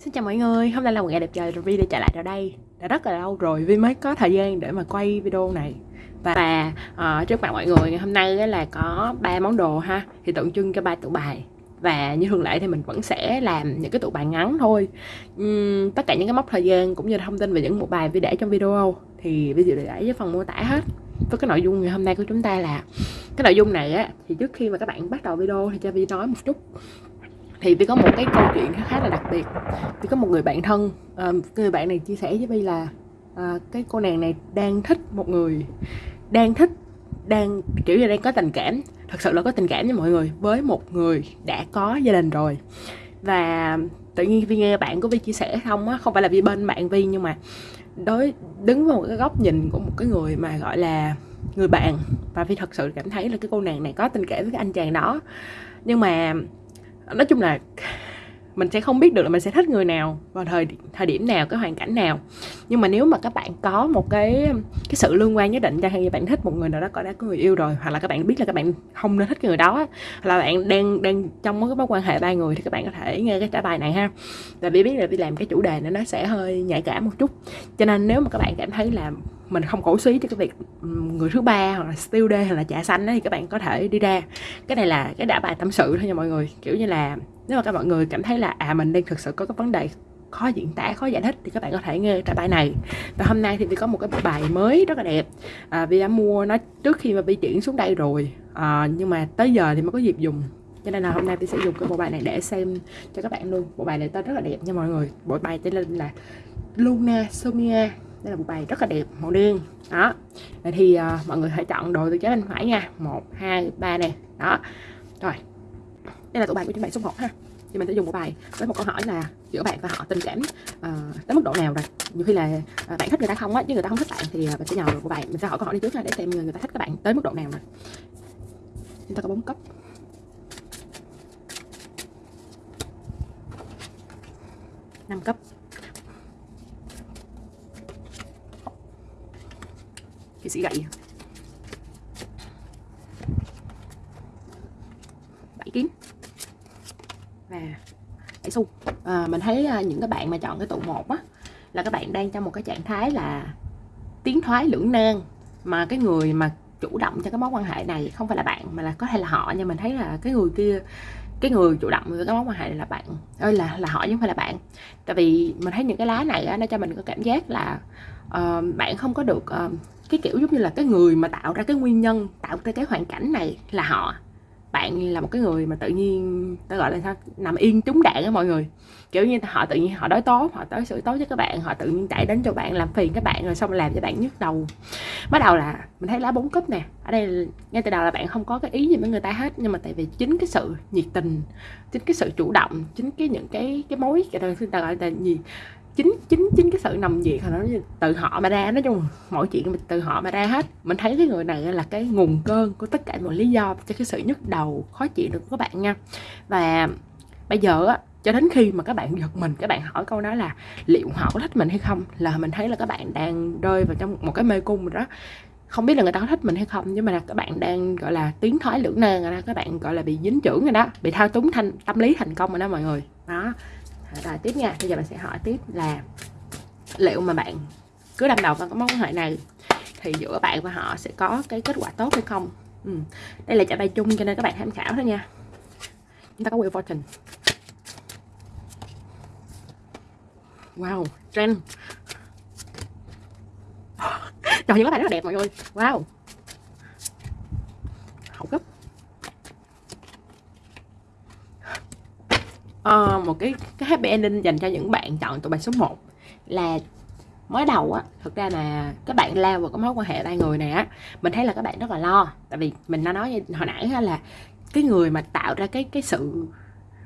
Xin chào mọi người, hôm nay là một ngày đẹp trời rồi Vi đã trở lại ở đây. Đã rất là lâu rồi Vi mới có thời gian để mà quay video này. Và uh, trước mặt mọi người ngày hôm nay là có ba món đồ ha Thì tượng trưng cho ba tụ bài. Và như thường lệ thì mình vẫn sẽ làm những cái tụ bài ngắn thôi. Uhm, tất cả những cái mốc thời gian cũng như thông tin về những bộ bài vi để trong video. Thì vi dự để với phần mô tả hết. Với cái nội dung ngày hôm nay của chúng ta là cái nội dung này á thì trước khi mà các bạn bắt đầu video thì cho vi nói một chút thì Vi có một cái câu chuyện khá là đặc biệt. Vi có một người bạn thân à, người bạn này chia sẻ với Vi là à, cái cô nàng này đang thích một người đang thích đang kiểu như đang có tình cảm thật sự là có tình cảm với mọi người với một người đã có gia đình rồi. Và tự nhiên Vi nghe bạn của Vi chia sẻ không á không phải là Vi bên bạn Vi nhưng mà đối đứng vào một cái góc nhìn của một cái người mà gọi là người bạn. Và Vi thật sự cảm thấy là cái cô nàng này có tình cảm với cái anh chàng đó. Nhưng mà nói chung là mình sẽ không biết được là mình sẽ thích người nào vào thời thời điểm nào, cái hoàn cảnh nào. Nhưng mà nếu mà các bạn có một cái cái sự liên quan nhất định cho hay bạn thích một người nào đó có đã có người yêu rồi, hoặc là các bạn biết là các bạn không nên thích cái người đó hoặc là bạn đang đang trong cái mối quan hệ ba người thì các bạn có thể nghe cái trả bài này ha. Là vì biết là đi làm cái chủ đề này nó sẽ hơi nhạy cảm một chút. Cho nên nếu mà các bạn cảm thấy là mình không cổ suý cho cái việc người thứ ba hoặc là still day hoặc là trà xanh đó, thì các bạn có thể đi ra. Cái này là cái đã bài tâm sự thôi nha mọi người. Kiểu như là nếu mà các mọi người cảm thấy là à mình đang thực sự có cái vấn đề khó diễn tả khó giải thích thì các bạn có thể nghe trả bài này. Và hôm nay thì vi có một cái bài mới rất là đẹp. À, vi đã mua nó trước khi mà vi chuyển xuống đây rồi. À, nhưng mà tới giờ thì mới có dịp dùng. Cho nên là hôm nay tôi sẽ dùng cái bộ bài này để xem cho các bạn luôn. Bộ bài này tên rất là đẹp nha mọi người. Bộ bài tên là Luna Somia đây là một bài rất là đẹp màu đen. Đó. Vậy thì uh, mọi người hãy chọn đồ từ trái bên phải nha. Một hai ba nè. Đó. Rồi. Đây là tụ bài của chúng bạn số 1 ha. Thì mình sẽ dùng một bài với một câu hỏi là giữa bạn và họ tình cảm uh, tới mức độ nào rồi? Nhiều khi là uh, bạn thích người ta không á chứ người ta không thích bạn thì uh, mình sẽ nhờ của bài mình sẽ hỏi câu hỏi đi trước ha để xem người ta thích các bạn tới mức độ nào rồi. Chúng ta có bốn cấp. Năm cấp. Cái sĩ gậy. Bảy kiếm. Và bảy xu. À, mình thấy à, những cái bạn mà chọn cái tụ một á là các bạn đang trong một cái trạng thái là tiến thoái lưỡng nan mà cái người mà chủ động cho cái mối quan hệ này không phải là bạn mà là có thể là họ nhưng mình thấy là cái người kia cái người chủ động với cái mối quan hệ này là bạn ơi là là họ chứ không phải là bạn. Tại vì mình thấy những cái lá này á, nó cho mình có cảm giác là uh, bạn không có được uh, cái kiểu giống như là cái người mà tạo ra cái nguyên nhân tạo ra cái hoàn cảnh này là họ bạn là một cái người mà tự nhiên ta gọi là sao, nằm yên trúng đạn á mọi người. Kiểu như họ tự nhiên họ đối tốt họ tới xử tốt với các bạn, họ tự nhiên chạy đến cho bạn, làm phiền các bạn, rồi xong làm cho bạn nhức đầu. Bắt đầu là mình thấy lá bốn cúp nè, ở đây ngay từ đầu là bạn không có cái ý gì với người ta hết, nhưng mà tại vì chính cái sự nhiệt tình, chính cái sự chủ động, chính cái những cái cái mối người ta gọi là gì chính chính chính cái sự nằm việc nó từ họ mà ra, nói chung mọi chuyện mình từ họ mà ra hết. Mình thấy cái người này là cái nguồn cơn của tất cả mọi lý do cho cái sự nhức đầu, khó chịu được của các bạn nha. Và bây giờ á, cho đến khi mà các bạn giật mình, các bạn hỏi câu đó là liệu họ có thích mình hay không, là mình thấy là các bạn đang rơi vào trong một cái mê cung rồi đó. Không biết là người ta có thích mình hay không, nhưng mà là các bạn đang, gọi là, tiến thoái lưỡng nan rồi đó, các bạn, gọi là, bị dính trưởng rồi đó, bị thao túng thành tâm lý thành công rồi đó mọi người. Đó rồi tiếp nha. Bây giờ mình sẽ hỏi tiếp là liệu mà bạn cứ đâm đầu vào cái mối quan hệ này thì giữa bạn và họ sẽ có cái kết quả tốt hay không? Ừ. đây là trả bài chung cho nên các bạn tham khảo thôi nha. Chúng ta có Wheel Fortune wow, trend. Trời những cái bạn rất là đẹp mọi người. Wow. Hậu cấp uh, một cái cái happy ending dành cho những bạn chọn tụi bài số 1 là mới đầu á thực ra là các bạn lao vào cái mối quan hệ ba người này á, mình thấy là các bạn rất là lo. Tại vì mình đã nói hồi nãy là cái người mà tạo ra cái cái sự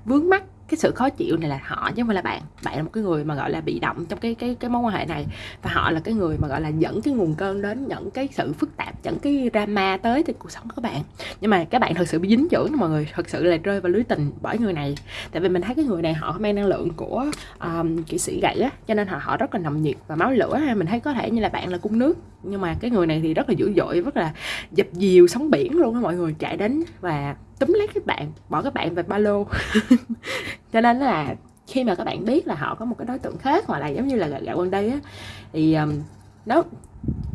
vướng mắc cái sự khó chịu này là họ chứ không phải là bạn. Bạn là một cái người mà gọi là bị động trong cái cái cái mối quan hệ này. Và họ là cái người mà gọi là dẫn cái nguồn cơn đến dẫn cái sự phức tạp dẫn cái drama tới thì cuộc sống của các bạn. Nhưng mà các bạn thật sự bị dính dưỡng mọi người. Thật sự là rơi vào lưới tình bởi người này. Tại vì mình thấy cái người này họ mang năng lượng của um, kỹ sĩ gậy á cho nên họ họ rất là nồng nhiệt và máu lửa ha. Mình thấy có thể như là bạn là cung nước. Nhưng mà cái người này thì rất là dữ dội rất là dập dìu sóng biển luôn á mọi người chạy đến và túm lấy các bạn bỏ các bạn về ba lô. Cho nên là khi mà các bạn biết là họ có một cái đối tượng khác hoặc là giống như là gạo gần đây á thì um, nếu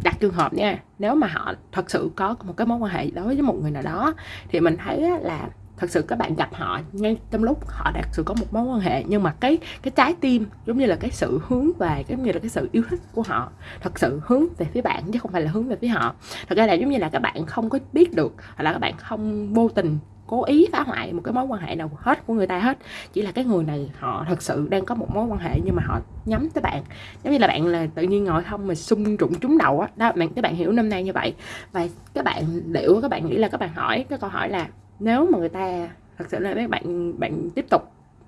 đặt trường hợp nha nếu mà họ thật sự có một cái mối quan hệ đối với một người nào đó thì mình thấy là thật sự các bạn gặp họ ngay trong lúc họ thật sự có một mối quan hệ nhưng mà cái cái trái tim giống như là cái sự hướng về giống như là cái sự yêu thích của họ thật sự hướng về phía bạn chứ không phải là hướng về phía họ. Thật ra là giống như là các bạn không có biết được hoặc là các bạn không vô tình cố ý phá hoại một cái mối quan hệ nào hết của người ta hết. Chỉ là cái người này họ thật sự đang có một mối quan hệ nhưng mà họ nhắm tới bạn. Giống như là bạn là tự nhiên ngồi không mà xung trụng trúng đầu á. Đó, bạn, các bạn hiểu năm nay như vậy. Và các bạn liệu, các bạn nghĩ là các bạn hỏi, cái câu hỏi là nếu mà người ta thật sự là các bạn bạn tiếp tục,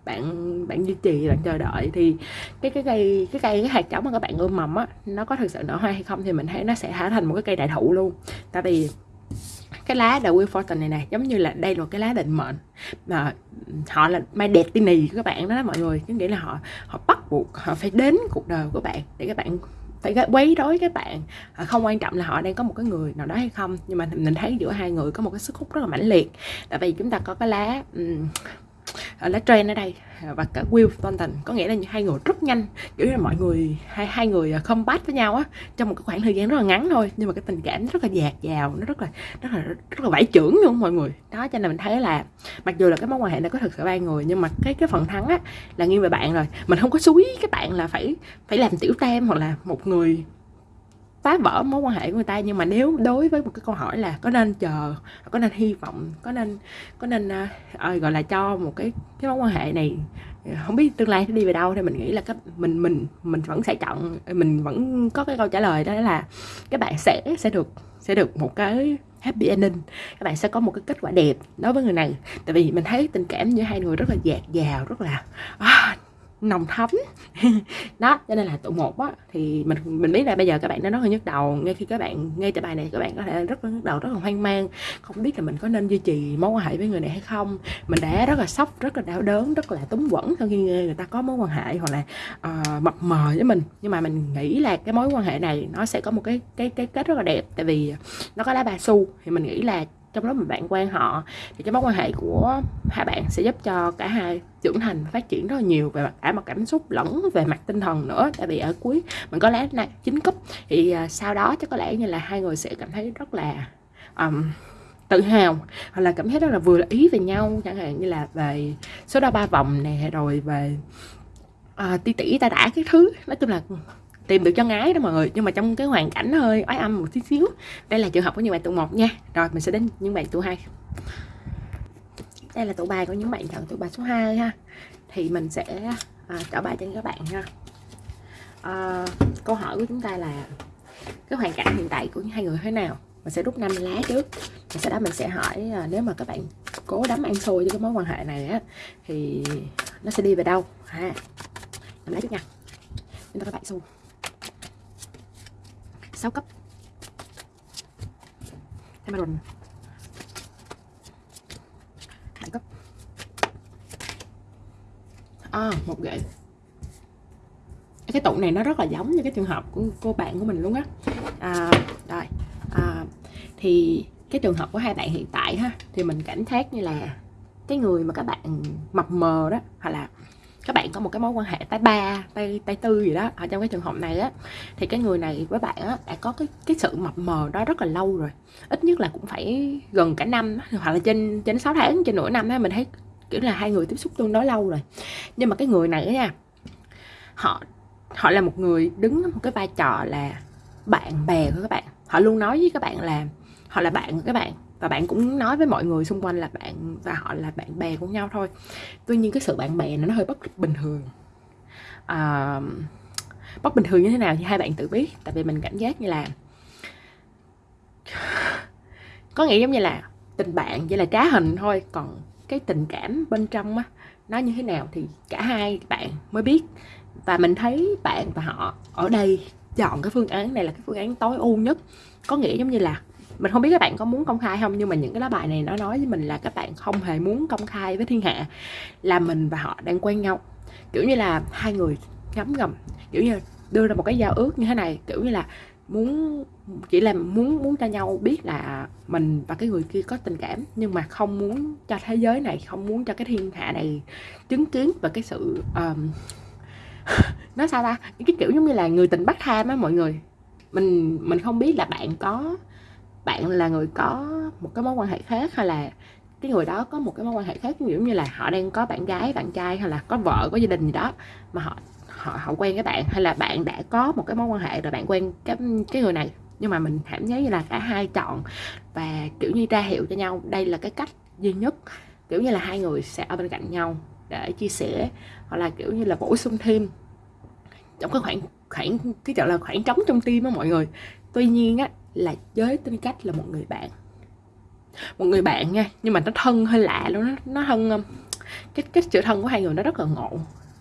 bạn bạn duy trì, bạn chờ đợi thì cái cái cây cái cây, cái hạt giống mà các bạn ươm mầm á, nó có thực sự nở hoa hay không thì mình thấy nó sẽ hóa thành một cái cây đại thụ luôn. Tại vì cái lá The Wheel Fortune này này giống như là đây là cái lá định mệnh mà họ là mai đẹp tiên nì các bạn đó, mọi người. Có nghĩa là họ họ bắt buộc họ phải đến cuộc đời của bạn để các bạn phải quấy rối các bạn. À, không quan trọng là họ đang có một cái người nào đó hay không nhưng mà mình thấy giữa hai người có một cái sức hút rất là mãnh liệt. Tại vì chúng ta có cái lá um, Ờ, lá trên ở đây. Và cả Will Thornton. Có nghĩa là hai người rất nhanh. Kiểu như là mọi người, hai hai người à, không bắt với nhau á, trong một cái khoảng thời gian rất là ngắn thôi. Nhưng mà cái tình cảm rất là dạt dào, nó rất là rất là rất là vải trưởng luôn mọi người. Đó, cho nên mình thấy là mặc dù là cái mối quan hệ này có thực sự ba người, nhưng mà cái cái phần thắng á là nghiêng về bạn rồi. Mình không có suối các bạn là phải phải làm tiểu tam hoặc là một người phá vỡ mối quan hệ của người ta. Nhưng mà nếu đối với một cái câu hỏi là có nên chờ có nên hy vọng có nên có nên uh, gọi là cho một cái cái mối quan hệ này ờ, không biết tương lai sẽ đi về đâu thì mình nghĩ là các mình mình mình vẫn sẽ chọn mình vẫn có cái câu trả lời đó là các bạn sẽ sẽ được sẽ được một cái happy ending. Các bạn sẽ có một cái kết quả đẹp đối với người này. Tại vì mình thấy tình cảm giữa hai người rất là dạt dào rất là à, nồng thấm. Đó cho nên là tụ một á thì mình mình biết là bây giờ các bạn nó rất là nhức đầu. Ngay khi các bạn nghe tới bài này các bạn có thể rất là nhức đầu rất là hoang mang không biết là mình có nên duy trì mối quan hệ với người này hay không. Mình đã rất là sốc rất là đau đớn rất là túng quẩn sau khi nghe người ta có mối quan hệ hoặc là uh, mập mờ với mình. Nhưng mà mình nghĩ là cái mối quan hệ này nó sẽ có một cái cái cái kết rất là đẹp. Tại vì nó có lá ba su thì mình nghĩ là trong lúc mà bạn quen họ thì cái mối quan hệ của hai bạn sẽ giúp cho cả hai trưởng thành phát triển rất là nhiều về mặt cả mặt cảm xúc lẫn về mặt tinh thần nữa. Tại vì ở cuối mình có lẽ này chín cúp thì à, sau đó chắc có lẽ như là hai người sẽ cảm thấy rất là um, tự hào hoặc là cảm thấy rất là vừa là ý về nhau. Chẳng hạn như là về số đo ba vòng nè rồi về uh, ti tỉ ta đã cái thứ. Nói chung là tìm được cho ngái đó mọi người. Nhưng mà trong cái hoàn cảnh hơi ói âm một tí xíu. Đây là trường hợp của những bạn tụ một nha. Rồi mình sẽ đến những bạn tụ hai. Đây là tụ bài của những bạn chọn tụ bài số 2 ha. Thì mình sẽ à, trả bài cho các bạn ha. À, câu hỏi của chúng ta là cái hoàn cảnh hiện tại của hai người thế nào? Mình sẽ rút năm lá trước. Và sau đó mình sẽ hỏi à, nếu mà các bạn cố đắm ăn xôi với cái mối quan hệ này á thì nó sẽ đi về đâu? Ha. Năm lá trước nha. Chúng ta các bạn. xu 6 cấp. Emerald 7 cấp. À, một gậy. Cái tụ này nó rất là giống như cái trường hợp của cô bạn của mình luôn á. À, rồi. À, thì cái trường hợp của hai bạn hiện tại ha thì mình cảm giác như là cái người mà các bạn mập mờ đó hoặc là các bạn có một cái mối quan hệ tay ba, tay tay tư gì đó, ở trong cái trường hợp này á, thì cái người này với bạn á, đã có cái cái sự mập mờ đó rất là lâu rồi. Ít nhất là cũng phải gần cả năm hoặc là trên trên 6 tháng, trên nửa năm á, mình thấy kiểu là hai người tiếp xúc tương đối lâu rồi. Nhưng mà cái người này á nha, họ họ là một người đứng một cái vai trò là bạn bè của các bạn. Họ luôn nói với các bạn là, họ là bạn của các bạn và bạn cũng nói với mọi người xung quanh là bạn và họ là bạn bè của nhau thôi. Tuy nhiên cái sự bạn bè nó hơi bất bình thường. À, bất bình thường như thế nào thì hai bạn tự biết. Tại vì mình cảm giác như là có nghĩa giống như là tình bạn chỉ là trá hình thôi. Còn cái tình cảm bên trong á nó như thế nào thì cả hai bạn mới biết. Và mình thấy bạn và họ ở đây chọn cái phương án này là cái phương án tối ưu nhất. Có nghĩa giống như là mình không biết các bạn có muốn công khai không nhưng mà những cái lá bài này nó nói với mình là các bạn không hề muốn công khai với thiên hạ là mình và họ đang quen nhau. Kiểu như là hai người ngấm ngầm kiểu như đưa ra một cái giao ước như thế này kiểu như là muốn chỉ là muốn muốn cho nhau biết là mình và cái người kia có tình cảm nhưng mà không muốn cho thế giới này không muốn cho cái thiên hạ này chứng kiến và cái sự um, nó sao ta? Cái kiểu giống như là người tình bắt tham á mọi người. Mình mình không biết là bạn có bạn là người có một cái mối quan hệ khác hay là cái người đó có một cái mối quan hệ khác? Giống như là họ đang có bạn gái, bạn trai hay là có vợ, có gia đình gì đó mà họ họ họ quen cái bạn hay là bạn đã có một cái mối quan hệ rồi bạn quen cái cái người này nhưng mà mình cảm thấy như là cả hai chọn và, kiểu như, ra hiệu cho nhau. Đây là cái cách duy nhất. Kiểu như là hai người sẽ ở bên cạnh nhau để chia sẻ hoặc là, kiểu như là, bổ sung thêm. Trong cái khoảng khoảng, cái gọi là khoảng trống trong tim á mọi người. Tuy nhiên á là với tính cách là một người bạn. Một người bạn nha, nhưng mà nó thân hơi lạ luôn, nó nó thân um, cái cái sự thân của hai người nó rất là ngộ.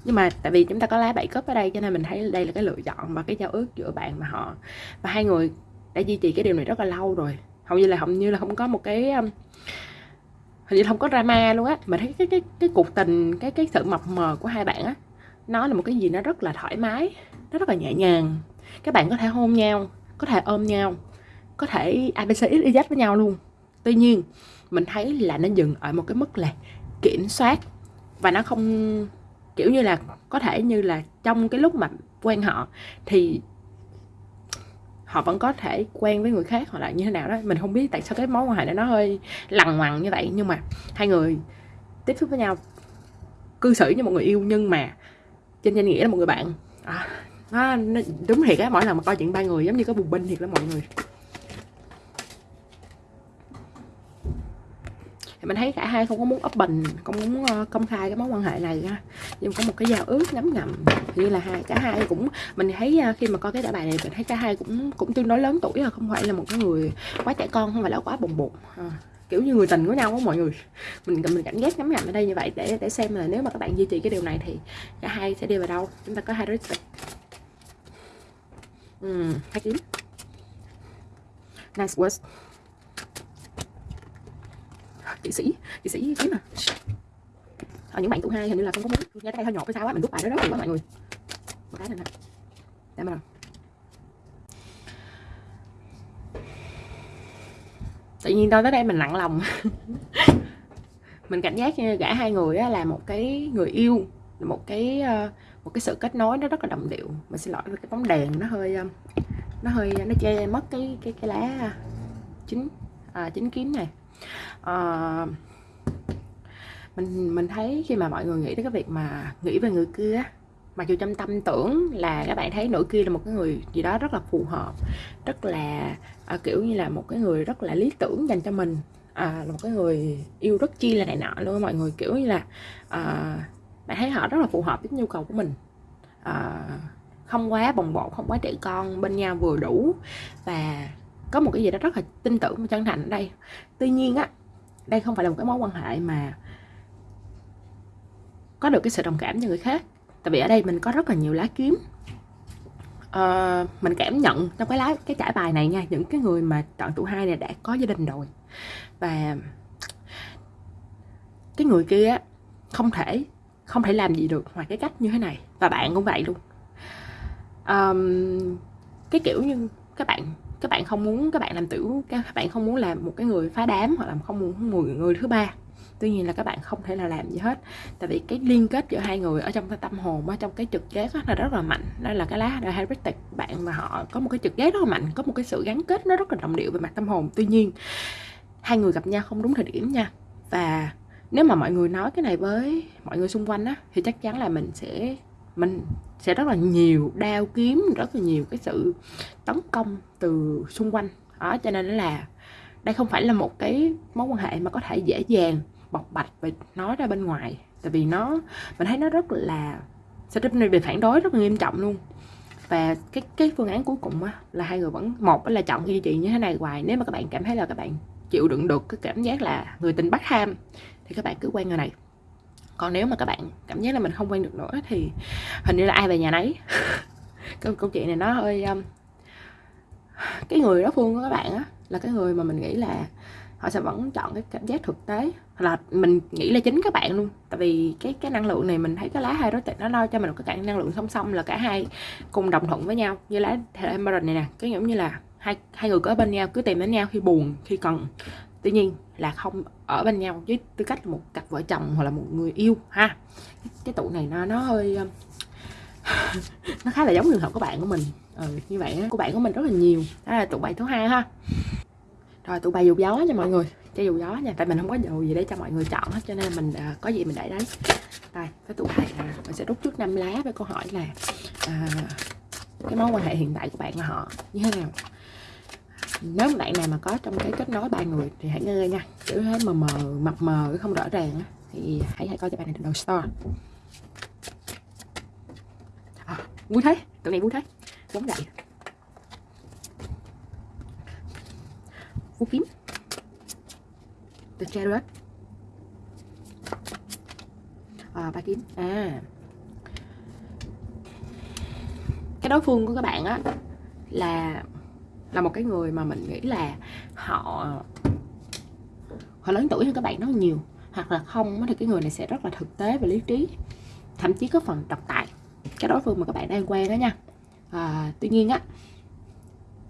Nhưng mà tại vì chúng ta có lá bảy cấp ở đây cho nên mình thấy đây là cái lựa chọn và cái giao ước giữa bạn và họ. Và hai người đã duy trì cái điều này rất là lâu rồi. Hầu như là, hầu như là không có một cái um, hình như không có drama luôn á. Mà thấy cái cái cái cuộc tình, cái cái sự mập mờ của hai bạn á, nó là một cái gì nó rất là thoải mái, nó rất là nhẹ nhàng. Các bạn có thể hôn nhau, có thể ôm nhau có thể abc xyz với nhau luôn. Tuy nhiên mình thấy là nó dừng ở một cái mức là kiểm soát. Và nó không kiểu như là có thể như là trong cái lúc mà quen họ thì họ vẫn có thể quen với người khác hoặc là như thế nào đó. Mình không biết tại sao cái mối quan hệ này nó hơi lằng ngoằng như vậy. Nhưng mà hai người tiếp xúc với nhau cư xử như một người yêu nhưng mà trên danh nghĩa là một người bạn. À, nó, nó đúng thiệt á mỗi lần mà coi chuyện ba người giống như có bùng binh thiệt đó mọi người. Thì mình thấy cả hai không có muốn open không muốn uh, công khai cái mối quan hệ này ha nhưng có một cái giao ước ngấm ngầm như là hai cả hai cũng mình thấy uh, khi mà coi cái đại bài này mình thấy cả hai cũng cũng tương đối lớn tuổi rồi không phải là một cái người quá trẻ con không phải là quá bồng bột. À, kiểu như người tình của nhau á mọi người. Mình mình cảnh giác ngấm ngầm ở đây như vậy để để xem là nếu mà các bạn duy trì cái điều này thì cả hai sẽ đi vào đâu. Chúng ta có hai đối tượng ừ, hai kiếm. Nice words chị sĩ chị sĩ kiếm à ở ờ, những bạn tụ hai hình như là không có muốn. Nghe tay hơi nhột hay sao á mình rút bài đó đó quá mọi người. Một cái này nè để mà. Tự nhiên tôi tới đây mình nặng lòng. Mình cảm giác như gã hai người á, là một cái người yêu một cái ờ, một cái sự kết nối nó rất là đồng điệu. Mình xin lỗi cái bóng đèn nó hơi ờ, nó hơi nó che mất cái cái cái lá chính à, chính kiếm này à, mình mình thấy khi mà mọi người nghĩ tới cái việc mà nghĩ về người kia mặc dù trong tâm tưởng là các bạn thấy nỗi kia là một cái người gì đó rất là phù hợp rất là à, kiểu như là một cái người rất là lý tưởng dành cho mình à, là một cái người yêu rất chi là này nọ luôn mọi người kiểu như là à, bạn thấy họ rất là phù hợp với nhu cầu của mình. À, không quá bồng bột không quá trẻ con bên nhau vừa đủ và có một cái gì đó rất là tin tưởng và chân thành ở đây tuy nhiên á đây không phải là một cái mối quan hệ mà có được cái sự đồng cảm cho người khác. Tại vì ở đây mình có rất là nhiều lá kiếm. Uh, mình cảm nhận trong cái lá cái trải bài này nha những cái người mà chọn tụ hai này đã có gia đình rồi. Và cái người kia không thể không thể làm gì được ngoài cái cách như thế này. Và bạn cũng vậy luôn. Um, cái kiểu như các bạn các bạn không muốn các bạn làm tiểu các bạn không muốn làm một cái người phá đám hoặc là không muốn người người thứ ba. Tuy nhiên là các bạn không thể là làm gì hết. Tại vì cái liên kết giữa hai người ở trong cái tâm hồn, ở trong cái trực giác là rất là mạnh. Đó là cái lá heritage bạn và họ có một cái trực giác rất là mạnh, có một cái sự gắn kết nó rất là đồng điệu về mặt tâm hồn. Tuy nhiên, hai người gặp nhau không đúng thời điểm nha. Và nếu mà mọi người nói cái này với mọi người xung quanh á, thì chắc chắn là mình sẽ, mình sẽ rất là nhiều đao kiếm rất là nhiều cái sự tấn công từ xung quanh. Đó cho nên là đây không phải là một cái mối quan hệ mà có thể dễ dàng bộc bạch và nói ra bên ngoài. Tại vì nó mình thấy nó rất là sẽ bị phản đối rất là nghiêm trọng luôn. Và cái cái phương án cuối cùng á, là hai người vẫn một là chọn duy trì như thế này hoài. Nếu mà các bạn cảm thấy là các bạn chịu đựng được cái cảm giác là người tình bắt ham thì các bạn cứ quen người này còn nếu mà các bạn cảm giác là mình không quen được nữa thì hình như là ai về nhà nấy. Câu, câu chuyện này nó hơi um, cái người đó phương của các bạn á là cái người mà mình nghĩ là họ sẽ vẫn chọn cái cảm giác thực tế. Hoặc là mình nghĩ là chính các bạn luôn. Tại vì cái cái năng lượng này mình thấy cái lá hai đối tượng nó lo cho mình một cái năng lượng song song là cả hai cùng đồng thuận với nhau. Như lá Emerald này nè cái giống như là hai hai người có bên nhau cứ tìm đến nhau khi buồn khi cần tuy nhiên là không ở bên nhau với tư cách là một cặp vợ chồng hoặc là một người yêu ha. Cái tụ này nó nó hơi ờ, nó khá là giống trường hợp của bạn của mình. Ừ, như vậy á của bạn của mình rất là nhiều. Đó là tụ bài thứ hai ha. Rồi tụ bài dù gió nha mọi người. Cho dù gió nha. Tại mình không có dù gì để cho mọi người chọn hết cho nên mình à, có gì mình để đấy. Đây cái tụ bài là mình sẽ rút trước năm lá với câu hỏi là à, cái mối quan hệ hiện tại của bạn và họ như thế nào? Nếu bạn nào mà có trong cái kết nối ba người thì hãy nghe nha. Kiểu thế mờ mờ mập mờ không rõ ràng á thì hãy hãy coi cho bạn này đầu store. À, vui thế tụi này vui thế giống vậy. Vũ kiếm The Chariot. À, ba kiếm à. Cái đối phương của các bạn á là là một cái người mà mình nghĩ là họ họ lớn tuổi hơn các bạn rất nhiều hoặc là không thì cái người này sẽ rất là thực tế và lý trí thậm chí có phần độc tài. Cái đối phương mà các bạn đang quen đó nha. À, tuy nhiên á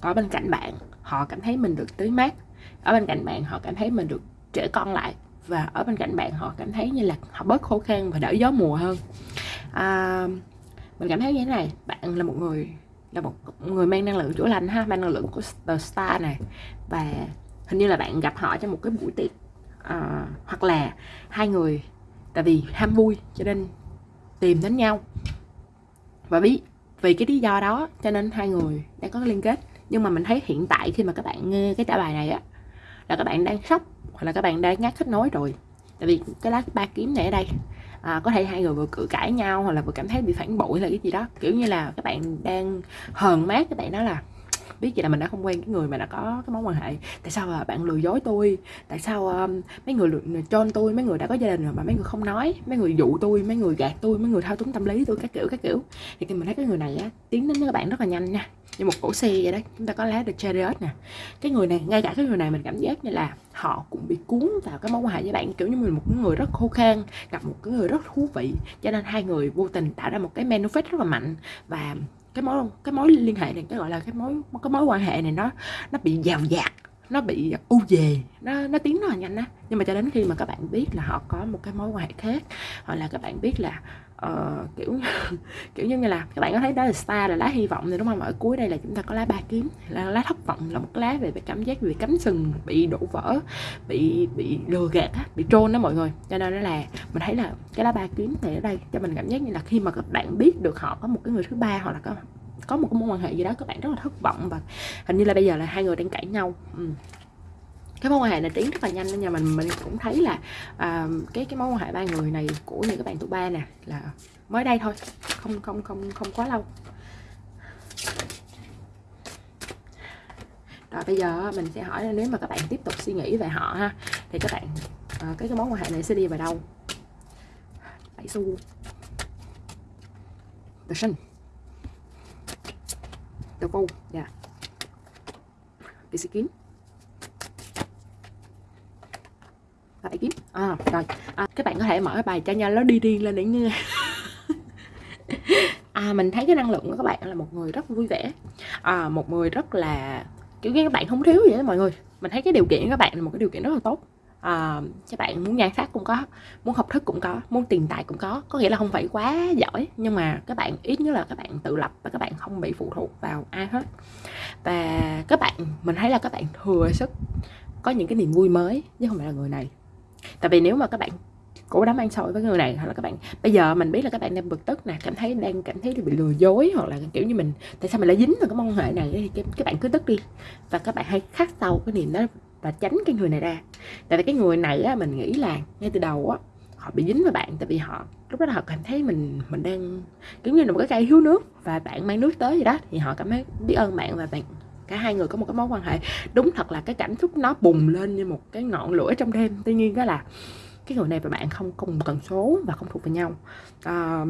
ở bên cạnh bạn họ cảm thấy mình được tưới mát ở bên cạnh bạn họ cảm thấy mình được trẻ con lại và ở bên cạnh bạn họ cảm thấy như là họ bớt khô khan và đỡ gió mùa hơn. À, mình cảm thấy như thế này bạn là một người là một người mang năng lượng chữa lành ha mang năng lượng của The Star này. Và hình như là bạn gặp họ trong một cái buổi tiệc à, hoặc là hai người tại vì ham vui cho nên tìm đến nhau. Và biết vì cái lý do đó cho nên hai người đã có liên kết. Nhưng mà mình thấy hiện tại khi mà các bạn nghe cái trả bài này á là các bạn đang sốc hoặc là các bạn đang ngắt kết nối rồi. Tại vì cái lá ba kiếm này ở đây à, có thể hai người vừa cự cãi nhau hoặc là vừa cảm thấy bị phản bội hay cái gì đó. Kiểu như là các bạn đang hờn mát các bạn nói là biết vậy là mình đã không quen cái người mà đã có cái mối quan hệ. Tại sao mà bạn lừa dối tôi? Tại sao um, mấy người cho tôi? Mấy người đã có gia đình rồi mà mấy người không nói? Mấy người dụ tôi? Mấy người gạt tôi? Mấy người thao túng tâm lý tôi? Các kiểu các kiểu. Thì khi mình thấy cái người này á tiến đến với các bạn rất là nhanh nha như một cổ xe vậy đấy chúng ta có lá The Chariot nè. Cái người này, ngay cả cái người này mình cảm giác như là họ cũng bị cuốn vào cái mối quan hệ với bạn, kiểu như mình một người rất khô khan, gặp một cái người rất thú vị. Cho nên hai người vô tình tạo ra một cái manifest rất là mạnh và cái mối cái mối liên hệ này, cái gọi là cái mối cái mối quan hệ này nó nó bị giàu dạt nó bị u về nó nó tiến rất là nhanh á. Nhưng mà cho đến khi mà các bạn biết là họ có một cái mối quan hệ khác hoặc là các bạn biết là uh, kiểu kiểu như là các bạn có thấy đó là star là lá hy vọng thì đúng không? Ở cuối đây là chúng ta có lá ba kiếm là lá thất vọng là một lá về, về cảm giác bị cắm sừng bị đổ vỡ bị bị lừa gạt á bị trôn đó mọi người. Cho nên nó là mình thấy là cái lá ba kiếm này ở đây cho mình cảm giác như là khi mà các bạn biết được họ có một cái người thứ ba hoặc là có có một cái mối quan hệ gì đó các bạn rất là thất vọng và hình như là bây giờ là hai người đang cãi nhau. Ừ. Cái mối quan hệ này tiến rất là nhanh nên nhà mình mình cũng thấy là à, cái cái mối quan hệ ba người này của những các bạn tuổi ba nè là mới đây thôi không không không không quá lâu. Rồi bây giờ mình sẽ hỏi là nếu mà các bạn tiếp tục suy nghĩ về họ ha thì các bạn à, cái cái mối quan hệ này sẽ đi vào đâu? Bảy xu the sun vô dạ. Yeah. cái kiếm à, rồi. À, các bạn có thể mở cái bài cho nhau nó đi riêng lên để nghe. À mình thấy cái năng lượng của các bạn là một người rất vui vẻ. À, một người rất là kiểu như các bạn không thiếu gì đó mọi người. Mình thấy cái điều kiện của các bạn là một cái điều kiện rất là tốt Ờ, à, các bạn muốn nhan sắc cũng có muốn học thức cũng có muốn tiền tài cũng có. Có nghĩa là không phải quá giỏi nhưng mà các bạn ít nhất là các bạn tự lập và các bạn không bị phụ thuộc vào ai hết. Và các bạn mình thấy là các bạn thừa sức có những cái niềm vui mới chứ không phải là người này. Tại vì nếu mà các bạn cố đám ăn sôi với người này hoặc là các bạn bây giờ mình biết là các bạn đang bực tức nè cảm thấy đang cảm thấy bị lừa dối hoặc là kiểu như mình tại sao mình lại dính vào cái mong hệ này thì các bạn cứ tức đi. Và các bạn hãy khắc sâu cái niềm đó và tránh cái người này ra. Tại vì cái người này á mình nghĩ là ngay từ đầu á họ bị dính vào bạn tại vì họ lúc đó họ cảm thấy mình mình đang kiểu như là một cái cây thiếu nước và bạn mang nước tới gì đó. Thì họ cảm thấy biết ơn bạn và bạn cả hai người có một cái mối quan hệ. Đúng thật là cái cảm xúc nó bùng lên như một cái ngọn lửa trong đêm. Tuy nhiên đó là cái người này và bạn không cùng tần số và không thuộc về nhau. À,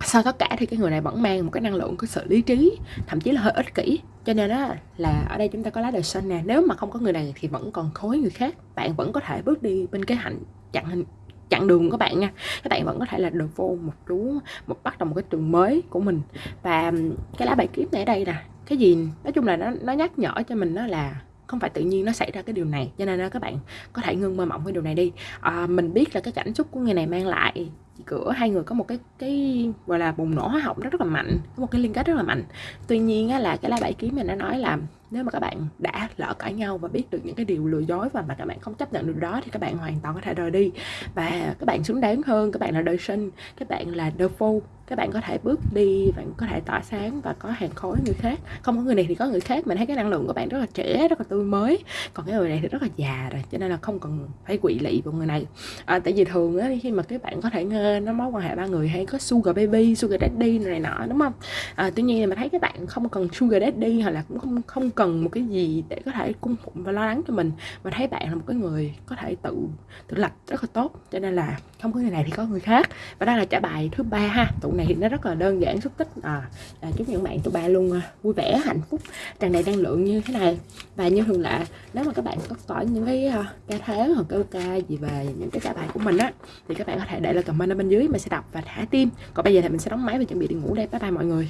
sau tất cả thì cái người này vẫn mang một cái năng lượng của sự lý trí thậm chí là hơi ích kỷ cho nên đó là ở đây chúng ta có lá đời sinh nè. Nếu mà không có người này thì vẫn còn khối người khác. Bạn vẫn có thể bước đi bên cái hạnh chặn hình chặn đường của các bạn nha. Các bạn vẫn có thể là được vô một chú một bắt đầu một cái trường mới của mình. Và cái lá bài kiếm này ở đây nè, cái gì, nói chung là nó nó nhắc nhở cho mình đó là không phải tự nhiên nó xảy ra cái điều này cho nên là các bạn có thể ngưng mơ mộng cái điều này đi. À, mình biết là cái cảm xúc của người này mang lại cửa hai người có một cái cái gọi là bùng nổ hóa học rất rất là mạnh có một cái liên kết rất là mạnh. Tuy nhiên á, là cái lá bảy kiếm mình đã nói là nếu mà các bạn đã lỡ cãi nhau và biết được những cái điều lừa dối và mà các bạn không chấp nhận được đó thì các bạn hoàn toàn có thể rời đi. Và các bạn xứng đáng hơn các bạn là đời sinh các bạn là the fool các bạn có thể bước đi bạn có thể tỏa sáng và có hàng khối người khác. Không có người này thì có người khác mình thấy cái năng lượng của bạn rất là trẻ rất là tươi mới. Còn cái người này thì rất là già rồi cho nên là không cần phải quỵ lị vào người này. À, tại vì thường á khi mà các bạn có thể nghe nó mối quan hệ ba người hay có sugar baby sugar daddy này nọ đúng không? À, tuy nhiên mà thấy các bạn không cần sugar daddy hoặc là cũng không không cần một cái gì để có thể cung phụng và lo lắng cho mình mà thấy bạn là một cái người có thể tự tự lập rất là tốt. Cho nên là không có người này thì có người khác. Và đây là trả bài thứ ba ha tụ này thì nó rất là đơn giản xúc tích. À, à chúc những bạn tụi ba luôn à, vui vẻ hạnh phúc. Tràn đầy năng lượng như thế này. Và như thường lệ nếu mà các bạn có có những cái uh, ca tháng hoặc cái ca gì về những cái trả bài của mình á thì các bạn có thể để lại comment ở bên dưới mình sẽ đọc và thả tim. Còn bây giờ thì mình sẽ đóng máy và chuẩn bị đi ngủ đây. Bye bye mọi người.